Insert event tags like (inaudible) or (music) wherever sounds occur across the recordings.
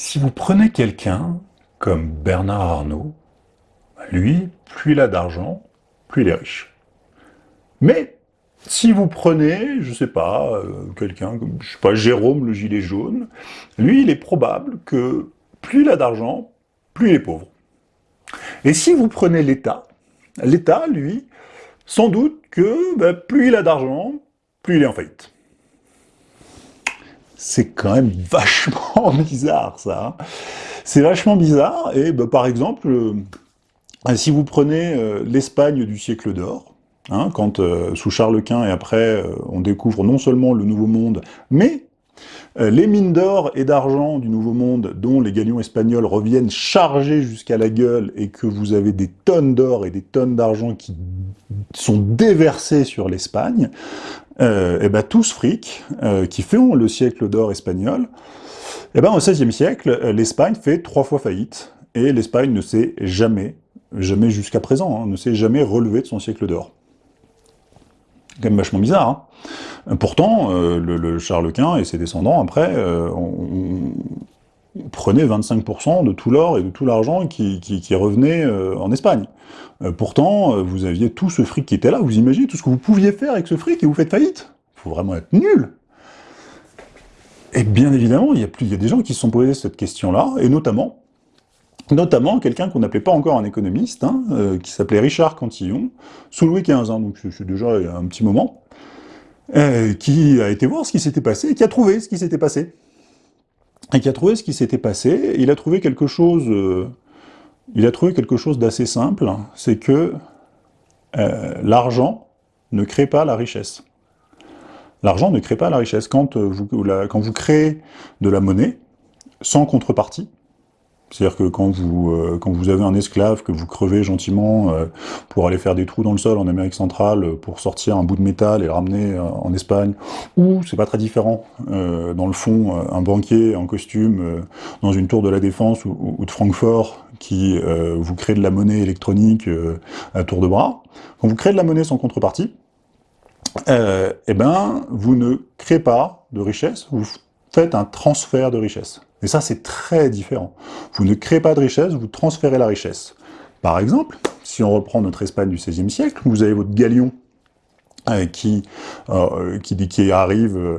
Si vous prenez quelqu'un comme Bernard Arnault, lui, plus il a d'argent, plus il est riche. Mais si vous prenez, je sais pas, euh, quelqu'un comme, je sais pas, Jérôme le gilet jaune, lui, il est probable que plus il a d'argent, plus il est pauvre. Et si vous prenez l'État, l'État, lui, sans doute que ben, plus il a d'argent, plus il est en faillite. C'est quand même (laughs) vachement bizarre, ça. Hein. C'est vachement bizarre, et bah, par exemple, euh, si vous prenez euh, l'Espagne du siècle d'or, hein, quand euh, sous Charles Quint et après, on découvre non seulement le Nouveau Monde, mais les mines d'or et d'argent du Nouveau Monde, dont les galions espagnols reviennent chargés jusqu'à la gueule, et que vous avez des tonnes d'or et des tonnes d'argent qui sont déversés sur l'Espagne, euh, et ben tout ce fric, euh, qui fait le siècle d'or espagnol, et ben au XVIe siècle, euh, l'Espagne fait trois fois faillite, et l'Espagne ne s'est jamais, jamais jusqu'à présent, hein, ne s'est jamais relevé de son siècle d'or. Quand même vachement bizarre. Hein. Pourtant, euh, le, Charles Quint et ses descendants, après, on, prenait 25% de tout l'or et de tout l'argent qui, revenait en Espagne. Euh, pourtant, euh, vous aviez tout ce fric qui était là, vous imaginez tout ce que vous pouviez faire avec ce fric et vous faites faillite. Il faut vraiment être nul. Et bien évidemment, il y, a des gens qui se sont posés cette question-là, et notamment, notamment quelqu'un qu'on n'appelait pas encore un économiste, hein, euh, qui s'appelait Richard Cantillon, sous Louis XV, hein, donc c'est déjà un petit moment, qui a été voir ce qui s'était passé, et qui a trouvé ce qui s'était passé. Et qui a trouvé ce qui s'était passé, il a trouvé quelque chose il a trouvé quelque chose d'assez simple, c'est que euh, l'argent ne crée pas la richesse. L'argent ne crée pas la richesse. Quand euh, vous, quand vous créez de la monnaie, sans contrepartie, c'est-à-dire que quand vous, euh, quand vous avez un esclave que vous crevez gentiment euh, pour aller faire des trous dans le sol en Amérique centrale euh, pour sortir un bout de métal et le ramener en Espagne, ou, c'est pas très différent, dans le fond, un banquier en costume dans une tour de la Défense ou, de Francfort qui vous crée de la monnaie électronique à tour de bras, quand vous créez de la monnaie sans contrepartie, eh ben, vous ne créez pas de richesse, vous faites un transfert de richesse. Et ça, c'est très différent. Vous ne créez pas de richesse, vous transférez la richesse. Par exemple, si on reprend notre Espagne du XVIe siècle, vous avez votre galion euh, qui, euh, qui, qui, arrive, euh,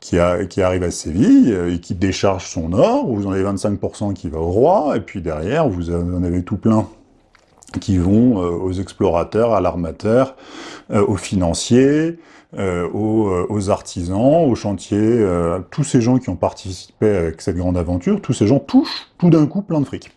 qui, arrive à Séville et qui décharge son or, vous en avez 25% qui va au roi, et puis derrière, vous en avez tout plein qui vont aux explorateurs, à l'armateur, aux financiers, euh, euh, aux, artisans, aux chantiers, euh, tous ces gens qui ont participé avec cette grande aventure, tous ces gens touchent tout d'un coup plein de fric.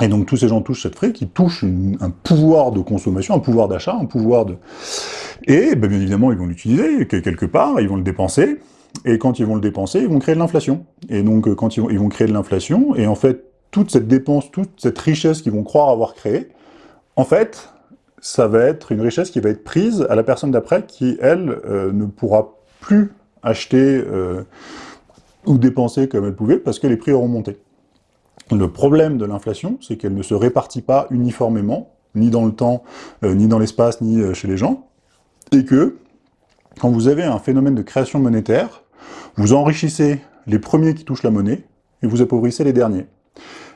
Et donc tous ces gens touchent cette fric, ils touchent un pouvoir de consommation, un pouvoir d'achat, un pouvoir de... Et ben, bien évidemment, ils vont l'utiliser quelque part, ils vont le dépenser, et quand ils vont le dépenser, ils vont créer de l'inflation. Et donc quand ils vont créer de l'inflation, et en fait, toute cette dépense, toute cette richesse qu'ils vont croire avoir créée, en fait, ça va être une richesse qui va être prise à la personne d'après qui, elle, euh, ne pourra plus acheter euh, ou dépenser comme elle pouvait parce que les prix auront monté. Le problème de l'inflation, c'est qu'elle ne se répartit pas uniformément, ni dans le temps, euh, ni dans l'espace, ni chez les gens, et que, quand vous avez un phénomène de création monétaire, vous enrichissez les premiers qui touchent la monnaie, et vous appauvrissez les derniers.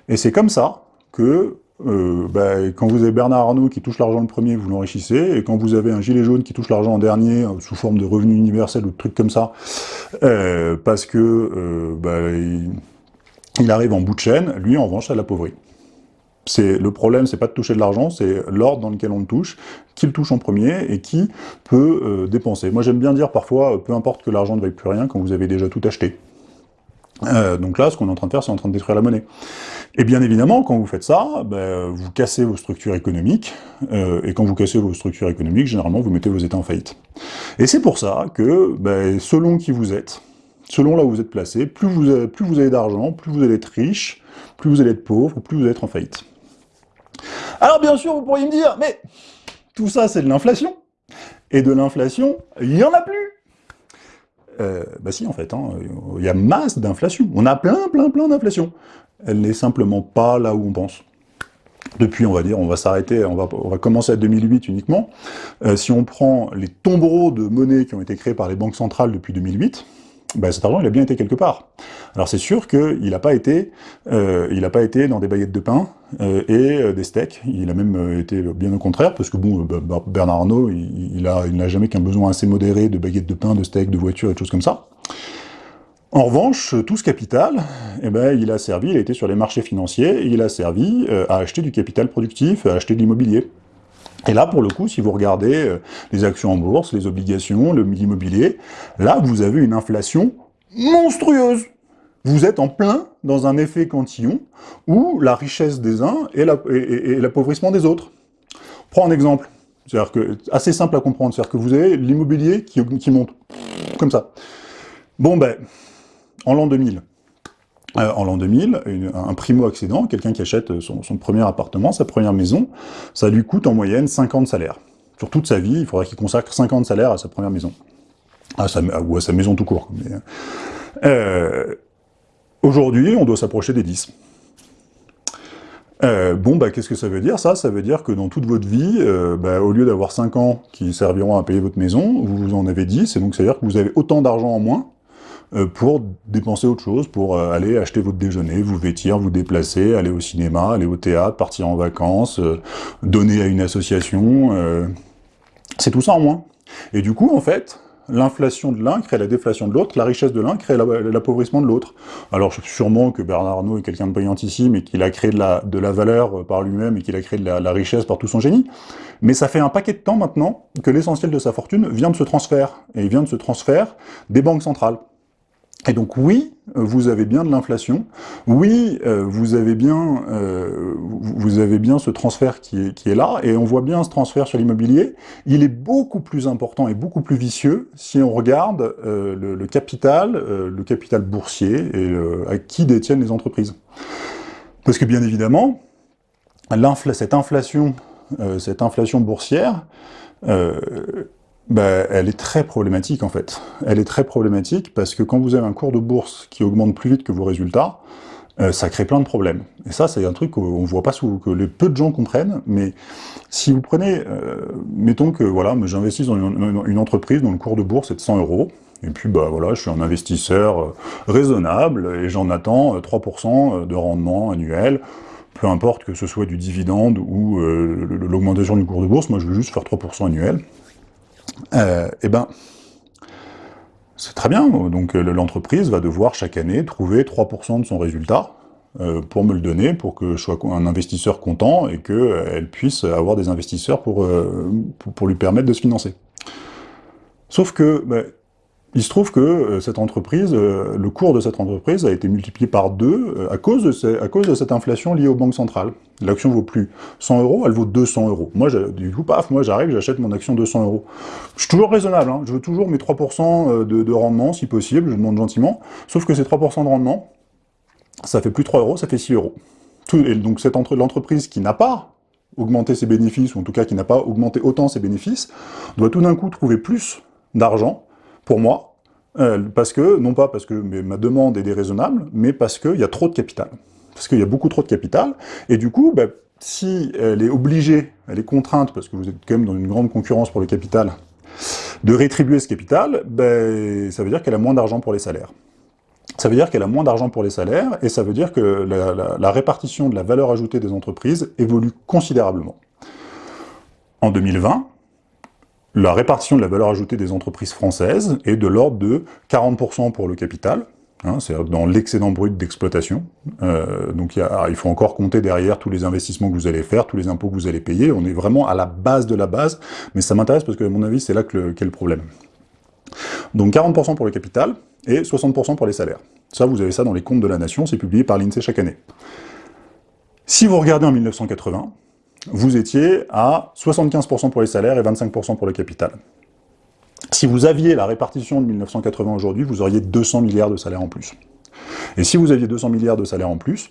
Et c'est comme ça que euh, bah, quand vous avez Bernard Arnault qui touche l'argent le premier, vous l'enrichissez, et quand vous avez un gilet jaune qui touche l'argent en dernier, euh, sous forme de revenu universel ou de trucs comme ça, euh, parce que bah, il, arrive en bout de chaîne, lui en revanche ça l'appauvrit. Le problème, c'est pas de toucher de l'argent, c'est l'ordre dans lequel on le touche, qui le touche en premier et qui peut dépenser. Moi j'aime bien dire parfois, peu importe que l'argent ne vaille plus rien quand vous avez déjà tout acheté. Donc là, ce qu'on est en train de faire, c'est en train de détruire la monnaie. Et bien évidemment, quand vous faites ça, ben, vous cassez vos structures économiques, euh, et quand vous cassez vos structures économiques, généralement vous mettez vos États en faillite. Et c'est pour ça que, ben, selon qui vous êtes, selon là où vous êtes placé, plus vous avez, plus vous avez d'argent, plus vous allez être riche, plus vous allez être pauvre, plus vous allez être en faillite. Alors bien sûr, vous pourriez me dire, mais tout ça c'est de l'inflation, et de l'inflation, il n'y en a plus euh, bah si, en fait, hein, il y a masse d'inflation. On a plein, plein, plein d'inflation elle n'est simplement pas là où on pense. Depuis, on va dire, on va s'arrêter, on va, on va commencer à 2008 uniquement. Euh, si on prend les tombereaux de monnaie qui ont été créés par les banques centrales depuis 2008, ben cet argent, il a bien été quelque part. Alors c'est sûr qu'il n'a pas été, euh, il pas été dans des baguettes de pain euh, et euh, des steaks. Il a même été bien au contraire, parce que bon, Bernard Arnault, il, il n'a jamais qu'un besoin assez modéré de baguettes de pain, de steaks, de voitures et de choses comme ça. En revanche, tout ce capital, eh ben, il a servi, il a été sur les marchés financiers, il a servi à acheter du capital productif, à acheter de l'immobilier. Et là, pour le coup, si vous regardez les actions en bourse, les obligations, l'immobilier, là, vous avez une inflation monstrueuse. Vous êtes en plein dans un effet cantillon où la richesse des uns et l'appauvrissement des autres. Prends un exemple, c'est-à-dire que assez simple à comprendre, c'est-à-dire que vous avez l'immobilier qui, monte, comme ça. Bon ben, en l'an 2000, euh, en l'an 2000, un primo-accédant, quelqu'un qui achète son, premier appartement, sa première maison, ça lui coûte en moyenne 50 salaires. Sur toute sa vie, il faudrait qu'il consacre 50 salaires à sa première maison. Ou à sa maison tout court. Euh, aujourd'hui, on doit s'approcher des 10. Euh, bon, bah, qu'est-ce que ça veut dire Ça, ça veut dire que dans toute votre vie, bah, au lieu d'avoir 5 ans qui serviront à payer votre maison, vous en avez 10, et donc ça veut dire que vous avez autant d'argent en moins euh, pour dépenser autre chose, pour euh, aller acheter votre déjeuner, vous vêtir, vous déplacer, aller au cinéma, aller au théâtre, partir en vacances, euh, donner à une association, c'est tout ça en moins. Et du coup, en fait, l'inflation de l'un crée la déflation de l'autre, la richesse de l'un crée l'appauvrissement de l'autre. Alors sûrement que Bernard Arnault est quelqu'un de brillantissime et qu'il a créé de la, valeur par lui-même et qu'il a créé de la, richesse par tout son génie, mais ça fait un paquet de temps maintenant que l'essentiel de sa fortune vient de ce transfert, et vient de ce transfert des banques centrales. Et donc oui, vous avez bien de l'inflation, oui, euh, vous avez bien euh, vous avez bien ce transfert qui est, qui est là, et on voit bien ce transfert sur l'immobilier, il est beaucoup plus important et beaucoup plus vicieux si on regarde euh, le, capital, le capital boursier, et à qui détiennent les entreprises. Parce que bien évidemment, cette inflation, cette inflation boursière, bah, elle est très problématique en fait. Elle est très problématique parce que quand vous avez un cours de bourse qui augmente plus vite que vos résultats, euh, ça crée plein de problèmes. Et ça, c'est un truc qu'on voit pas, sous, que les peu de gens comprennent, mais si vous prenez, euh, mettons que voilà, j'investis dans une, entreprise dont le cours de bourse est de 100 euros, et puis bah voilà, je suis un investisseur euh, raisonnable et j'en attends 3% de rendement annuel, peu importe que ce soit du dividende ou l'augmentation du cours de bourse, moi je veux juste faire 3% annuel. Euh, eh ben, c'est très bien, donc euh, l'entreprise va devoir chaque année trouver 3% de son résultat euh, pour me le donner, pour que je sois un investisseur content et qu'elle puisse avoir des investisseurs pour, pour, lui permettre de se financer. Sauf que, ben, il se trouve que euh, cette entreprise, euh, le cours de cette entreprise a été multiplié par deux euh, à, cause de cette inflation liée aux banques centrales. L'action vaut plus 100 euros, elle vaut 200 euros. Moi, du coup, paf, moi j'arrive, j'achète mon action 200 euros. Je suis toujours raisonnable, hein. je veux toujours mes 3% de, rendement, si possible, je demande gentiment, sauf que ces 3% de rendement, ça fait plus 3 euros, ça fait 6 euros. et donc cette l'entreprise qui n'a pas augmenté ses bénéfices, ou en tout cas qui n'a pas augmenté autant ses bénéfices, doit tout d'un coup trouver plus d'argent pour moi, euh, parce que, non pas parce que ma demande est déraisonnable, mais parce qu'il y a trop de capital. Parce qu'il y a beaucoup trop de capital, et du coup, bah, si elle est obligée, elle est contrainte, parce que vous êtes quand même dans une grande concurrence pour le capital, de rétribuer ce capital, bah, ça veut dire qu'elle a moins d'argent pour les salaires. Ça veut dire qu'elle a moins d'argent pour les salaires, et ça veut dire que la répartition de la valeur ajoutée des entreprises évolue considérablement. En 2020, la répartition de la valeur ajoutée des entreprises françaises est de l'ordre de 40% pour le capital, hein, c'est dans l'excédent brut d'exploitation. Euh, donc il faut encore compter derrière tous les investissements que vous allez faire, tous les impôts que vous allez payer. On est vraiment à la base de la base, mais ça m'intéresse parce que, à mon avis, c'est là qu'est le problème. Donc 40% pour le capital et 60% pour les salaires. Ça, vous avez ça dans les comptes de la nation, c'est publié par l'INSEE chaque année. Si vous regardez en 1980, vous étiez à 75% pour les salaires et 25% pour le capital. Si vous aviez la répartition de 1980 aujourd'hui, vous auriez 200 milliards de salaires en plus. Et si vous aviez 200 milliards de salaires en plus,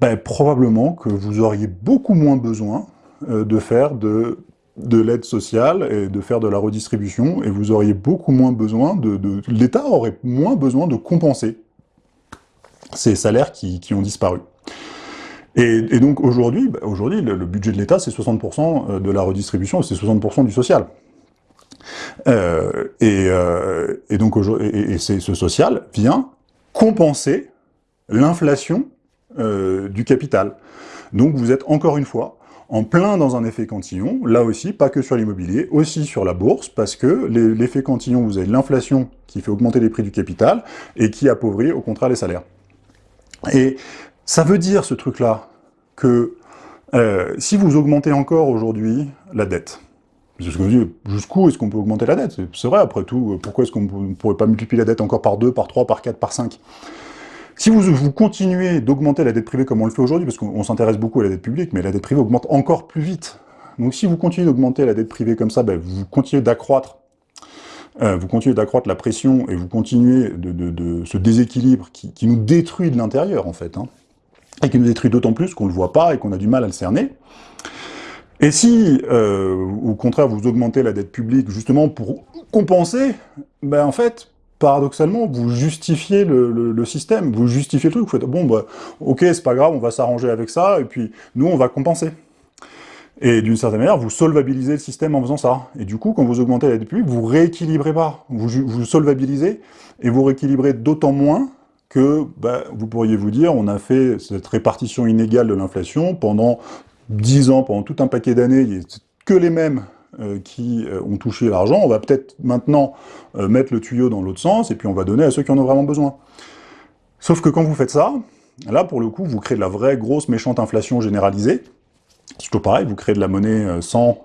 ben, probablement que vous auriez beaucoup moins besoin euh, de faire de, de l'aide sociale et de faire de la redistribution, et vous auriez beaucoup moins besoin de... L'État aurait moins besoin de compenser ces salaires qui ont disparu. Et, donc aujourd'hui, bah, le, budget de l'État, c'est 60% euh, de la redistribution, c'est 60% du social. Euh, euh, et, donc et, ce social vient compenser l'inflation du capital. Donc vous êtes encore une fois en plein dans un effet cantillon, là aussi, pas que sur l'immobilier, aussi sur la bourse, parce que l'effet cantillon, vous avez l'inflation qui fait augmenter les prix du capital, et qui appauvrit au contraire les salaires. Et ça veut dire, ce truc-là, que euh, si vous augmentez encore aujourd'hui la dette, jusqu'où est-ce qu'on peut augmenter la dette? C'est vrai, après tout, pourquoi est-ce qu'on ne pourrait pas multiplier la dette encore par 2, par 3, par 4, par 5 si vous, continuez d'augmenter la dette privée comme on le fait aujourd'hui, parce qu'on s'intéresse beaucoup à la dette publique, mais la dette privée augmente encore plus vite. Donc si vous continuez d'augmenter la dette privée comme ça, ben, vous continuez d'accroître euh, vous continuez d'accroître la pression et vous continuez de, ce déséquilibre qui, nous détruit de l'intérieur, en fait, hein, et qui nous détruit d'autant plus qu'on ne le voit pas et qu'on a du mal à le cerner. Et si, euh, au contraire, vous augmentez la dette publique justement pour compenser, ben en fait, paradoxalement, vous justifiez le, système, vous justifiez le truc, vous faites « bon, bah, ok, c'est pas grave, on va s'arranger avec ça, et puis nous, on va compenser ». Et d'une certaine manière, vous solvabilisez le système en faisant ça. Et du coup, quand vous augmentez la dette publique, vous rééquilibrez pas, vous, vous solvabilisez, et vous rééquilibrez d'autant moins que bah, vous pourriez vous dire, on a fait cette répartition inégale de l'inflation pendant 10 ans, pendant tout un paquet d'années, que les mêmes euh, qui euh, ont touché l'argent, on va peut-être maintenant euh, mettre le tuyau dans l'autre sens, et puis on va donner à ceux qui en ont vraiment besoin. Sauf que quand vous faites ça, là, pour le coup, vous créez de la vraie grosse méchante inflation généralisée, c'est toujours pareil, vous créez de la monnaie sans,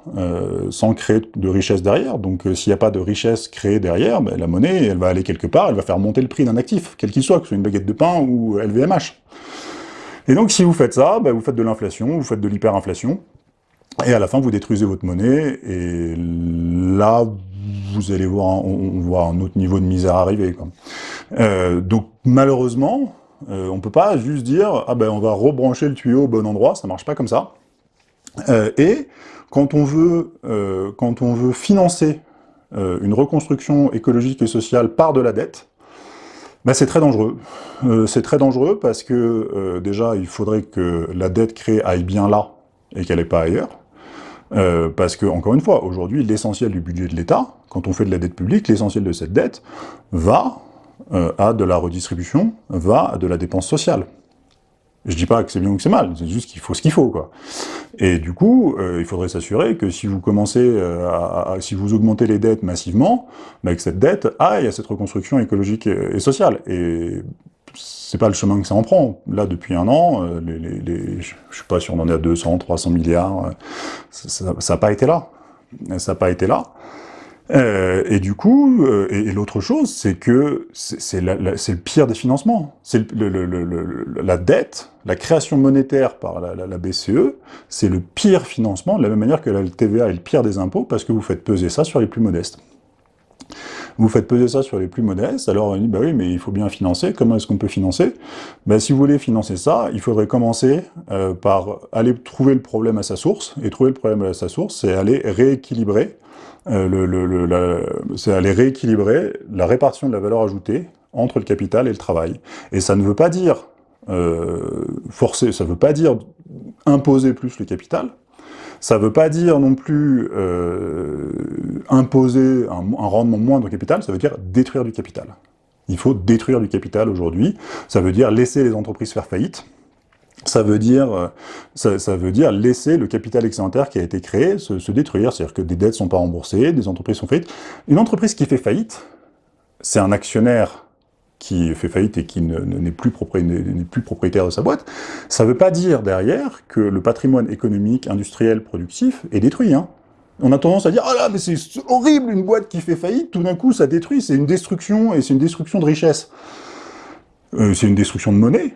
sans créer de richesse derrière, donc s'il n'y a pas de richesse créée derrière, ben, la monnaie, elle va aller quelque part, elle va faire monter le prix d'un actif, quel qu'il soit, que ce soit une baguette de pain ou LVMH. Et donc si vous faites ça, ben, vous faites de l'inflation, vous faites de l'hyperinflation, et à la fin, vous détruisez votre monnaie, et là, vous allez voir, un, on, voit un autre niveau de misère arriver. Euh, donc, malheureusement, euh, on ne peut pas juste dire « Ah ben, on va rebrancher le tuyau au bon endroit », ça marche pas comme ça. Euh, et quand on veut, veut financer une reconstruction écologique et sociale par de la dette, ben c'est très dangereux. c'est très dangereux parce que, déjà, il faudrait que la dette créée aille bien là, et qu'elle n'est pas ailleurs. Euh, parce que, encore une fois, aujourd'hui, l'essentiel du budget de l'État, quand on fait de la dette publique, l'essentiel de cette dette va euh, à de la redistribution, va à de la dépense sociale. Je dis pas que c'est bien ou que c'est mal, c'est juste qu'il faut ce qu'il faut, quoi. Et du coup, euh, il faudrait s'assurer que si vous commencez à, si vous augmentez les dettes massivement, bah, que cette dette aille à cette reconstruction écologique et, sociale. Et c'est pas le chemin que ça en prend. Là, depuis un an, euh, les, je sais pas si on en est à 200, 300 milliards, euh, ça n'a pas été là. Ça n'a pas été là. Euh, et du coup, et, l'autre chose, c'est que c'est le pire des financements. C'est la dette, la création monétaire par la, la BCE, c'est le pire financement, de la même manière que la TVA est le pire des impôts, parce que vous faites peser ça sur les plus modestes. Vous faites peser ça sur les plus modestes, alors on dit, bah oui, mais il faut bien financer, comment est-ce qu'on peut financer? Bah, Si vous voulez financer ça, il faudrait commencer euh, par aller trouver le problème à sa source, et trouver le problème à sa source, c'est aller rééquilibrer euh, c'est aller rééquilibrer la répartition de la valeur ajoutée entre le capital et le travail. Et ça ne veut pas dire euh, forcer, ça ne veut pas dire imposer plus le capital, ça ne veut pas dire non plus euh, imposer un, rendement moindre au capital, ça veut dire détruire du capital. Il faut détruire du capital aujourd'hui, ça veut dire laisser les entreprises faire faillite, ça veut dire, euh, ça, veut dire laisser le capital excédentaire qui a été créé se, détruire, c'est-à-dire que des dettes ne sont pas remboursées, des entreprises sont faillites. Une entreprise qui fait faillite, c'est un actionnaire qui fait faillite et qui n'est plus, propriétaire de sa boîte, ça ne veut pas dire derrière que le patrimoine économique, industriel, productif est détruit. Hein. On a tendance à dire « Ah là, mais c'est horrible une boîte qui fait faillite, tout d'un coup ça détruit, c'est une destruction, et c'est une destruction de richesse. Euh, c'est une destruction de monnaie,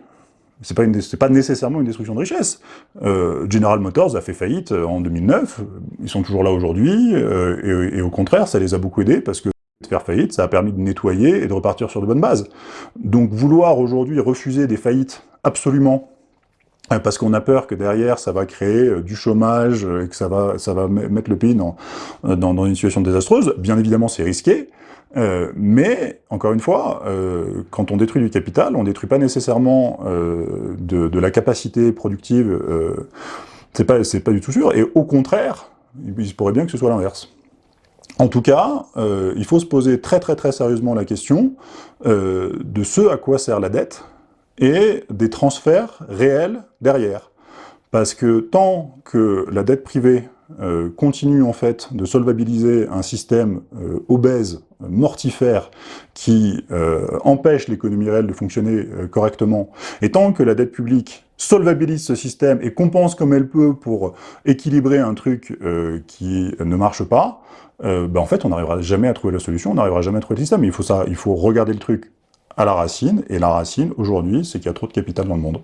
c'est pas, pas nécessairement une destruction de richesse. Euh, General Motors a fait faillite euh, en 2009, ils sont toujours là aujourd'hui, et, au contraire, ça les a beaucoup aidés, parce que faire faillite, ça a permis de nettoyer et de repartir sur de bonnes bases. Donc vouloir aujourd'hui refuser des faillites absolument euh, parce qu'on a peur que derrière ça va créer euh, du chômage euh, et que ça va, ça va mettre le pays dans, dans, une situation désastreuse, bien évidemment c'est risqué, mais, encore une fois, quand on détruit du capital, on ne détruit pas nécessairement de, de, la capacité productive, c'est pas, pas du tout sûr, et au contraire, il pourrait bien que ce soit l'inverse. En tout cas, euh, il faut se poser très très très sérieusement la question euh, de ce à quoi sert la dette et des transferts réels derrière. Parce que tant que la dette privée euh, continue en fait de solvabiliser un système euh, obèse, mortifère, qui euh, empêche l'économie réelle de fonctionner correctement, et tant que la dette publique solvabilise ce système et compense comme elle peut pour équilibrer un truc qui ne marche pas, ben en fait on n'arrivera jamais à trouver la solution, on n'arrivera jamais à trouver le système. Il faut, ça, il faut regarder le truc à la racine, et la racine, aujourd'hui, c'est qu'il y a trop de capital dans le monde.